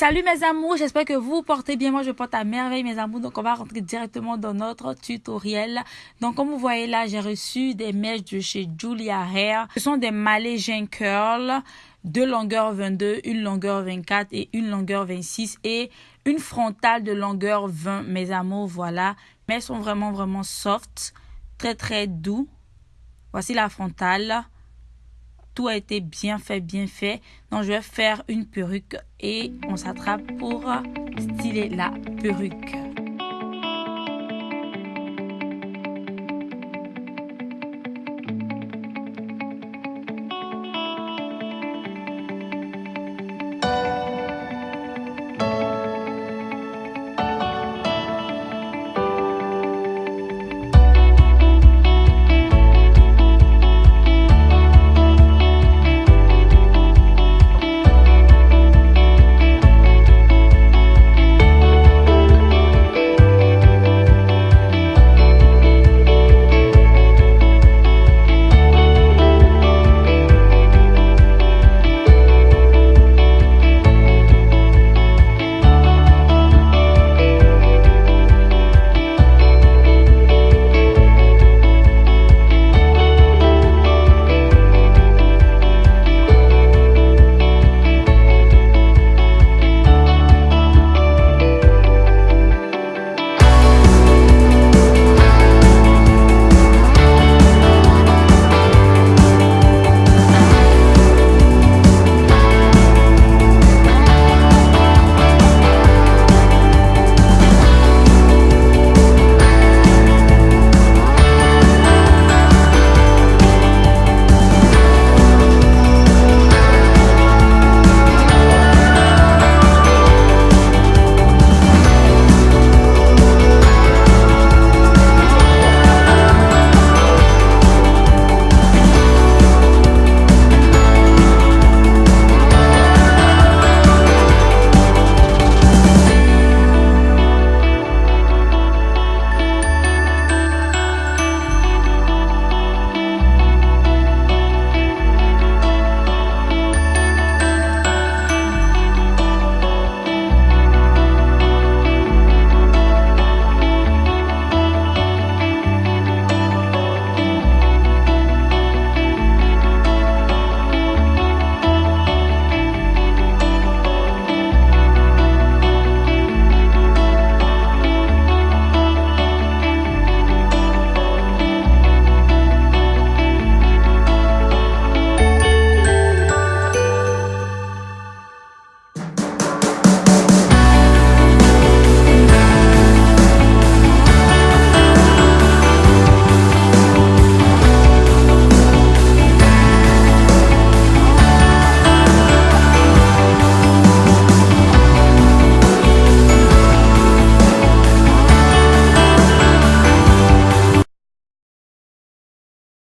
Salut mes amours, j'espère que vous portez bien. Moi, je porte à merveille mes amours. Donc, on va rentrer directement dans notre tutoriel. Donc, comme vous voyez là, j'ai reçu des mèches de chez Julia Hair. Ce sont des Malaysian Curl, deux longueurs 22, une longueur 24 et une longueur 26 et une frontale de longueur 20 mes amours. Voilà. Mais elles sont vraiment, vraiment soft, très, très doux. Voici la frontale tout a été bien fait, bien fait. Donc, je vais faire une perruque et on s'attrape pour styler la perruque.